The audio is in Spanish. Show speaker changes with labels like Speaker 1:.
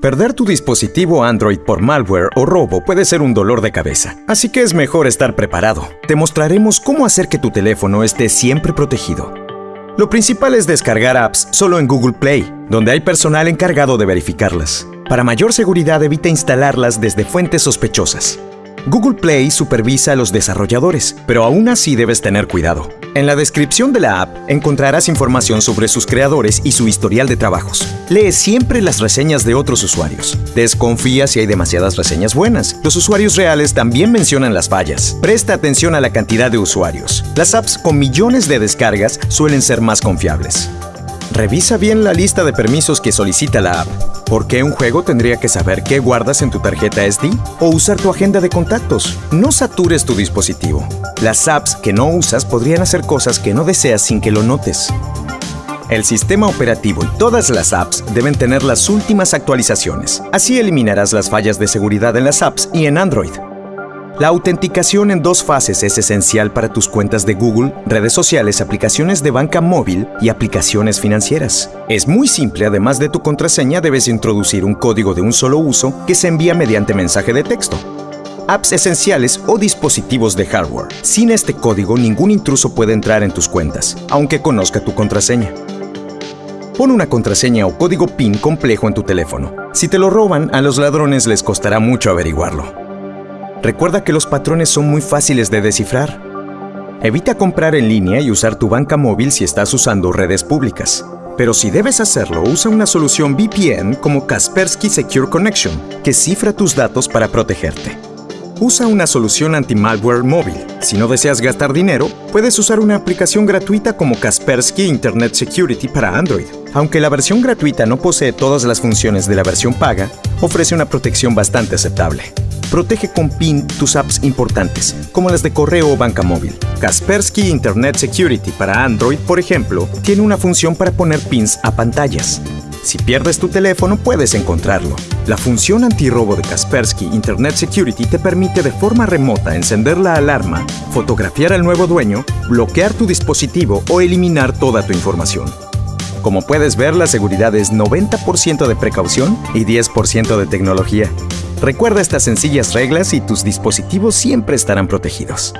Speaker 1: Perder tu dispositivo Android por malware o robo puede ser un dolor de cabeza, así que es mejor estar preparado. Te mostraremos cómo hacer que tu teléfono esté siempre protegido. Lo principal es descargar apps solo en Google Play, donde hay personal encargado de verificarlas. Para mayor seguridad evita instalarlas desde fuentes sospechosas. Google Play supervisa a los desarrolladores, pero aún así debes tener cuidado. En la descripción de la app encontrarás información sobre sus creadores y su historial de trabajos. Lee siempre las reseñas de otros usuarios. Desconfía si hay demasiadas reseñas buenas. Los usuarios reales también mencionan las fallas. Presta atención a la cantidad de usuarios. Las apps con millones de descargas suelen ser más confiables. Revisa bien la lista de permisos que solicita la app. ¿Por qué un juego tendría que saber qué guardas en tu tarjeta SD? ¿O usar tu agenda de contactos? No satures tu dispositivo. Las apps que no usas podrían hacer cosas que no deseas sin que lo notes. El sistema operativo y todas las apps deben tener las últimas actualizaciones. Así eliminarás las fallas de seguridad en las apps y en Android. La autenticación en dos fases es esencial para tus cuentas de Google, redes sociales, aplicaciones de banca móvil y aplicaciones financieras. Es muy simple, además de tu contraseña debes introducir un código de un solo uso que se envía mediante mensaje de texto apps esenciales o dispositivos de hardware. Sin este código, ningún intruso puede entrar en tus cuentas, aunque conozca tu contraseña. Pon una contraseña o código PIN complejo en tu teléfono. Si te lo roban, a los ladrones les costará mucho averiguarlo. Recuerda que los patrones son muy fáciles de descifrar. Evita comprar en línea y usar tu banca móvil si estás usando redes públicas. Pero si debes hacerlo, usa una solución VPN como Kaspersky Secure Connection, que cifra tus datos para protegerte. Usa una solución anti-malware móvil. Si no deseas gastar dinero, puedes usar una aplicación gratuita como Kaspersky Internet Security para Android. Aunque la versión gratuita no posee todas las funciones de la versión paga, ofrece una protección bastante aceptable. Protege con PIN tus apps importantes, como las de correo o banca móvil. Kaspersky Internet Security para Android, por ejemplo, tiene una función para poner pins a pantallas. Si pierdes tu teléfono, puedes encontrarlo. La función antirrobo de Kaspersky Internet Security te permite de forma remota encender la alarma, fotografiar al nuevo dueño, bloquear tu dispositivo o eliminar toda tu información. Como puedes ver, la seguridad es 90% de precaución y 10% de tecnología. Recuerda estas sencillas reglas y tus dispositivos siempre estarán protegidos.